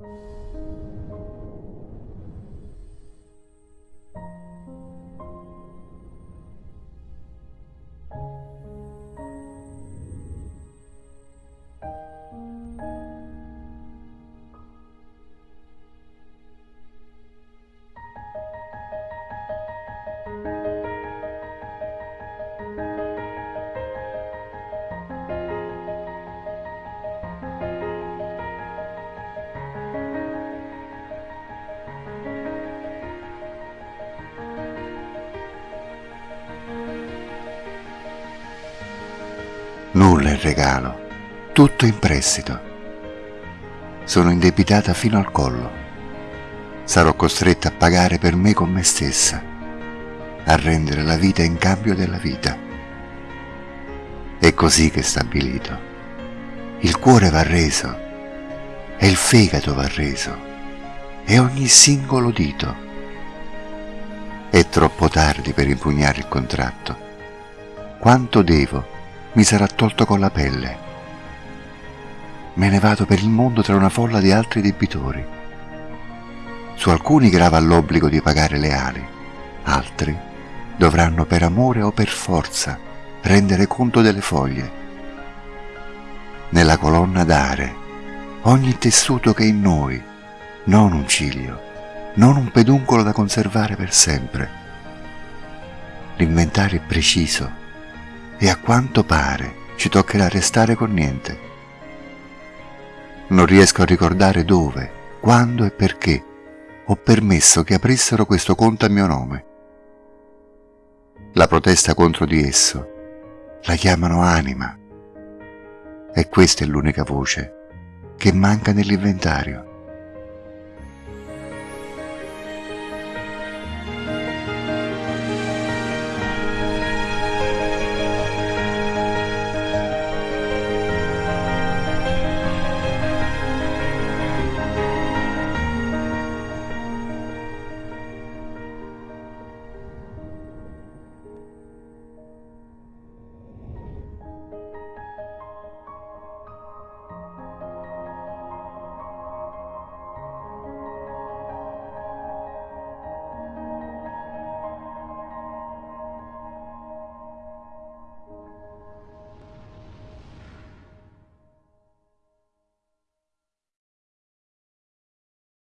you Nulla in regalo, tutto in prestito. Sono indebitata fino al collo. Sarò costretta a pagare per me con me stessa, a rendere la vita in cambio della vita. È così che è stabilito. Il cuore va reso, e il fegato va reso, e ogni singolo dito. È troppo tardi per impugnare il contratto. Quanto devo? Mi sarà tolto con la pelle. Me ne vado per il mondo tra una folla di altri debitori. Su alcuni grava l'obbligo di pagare le ali, altri dovranno per amore o per forza rendere conto delle foglie. Nella colonna dare ogni tessuto che è in noi, non un ciglio, non un peduncolo da conservare per sempre. L'inventario è preciso e a quanto pare ci toccherà restare con niente. Non riesco a ricordare dove, quando e perché ho permesso che aprissero questo conto a mio nome. La protesta contro di esso la chiamano anima e questa è l'unica voce che manca nell'inventario.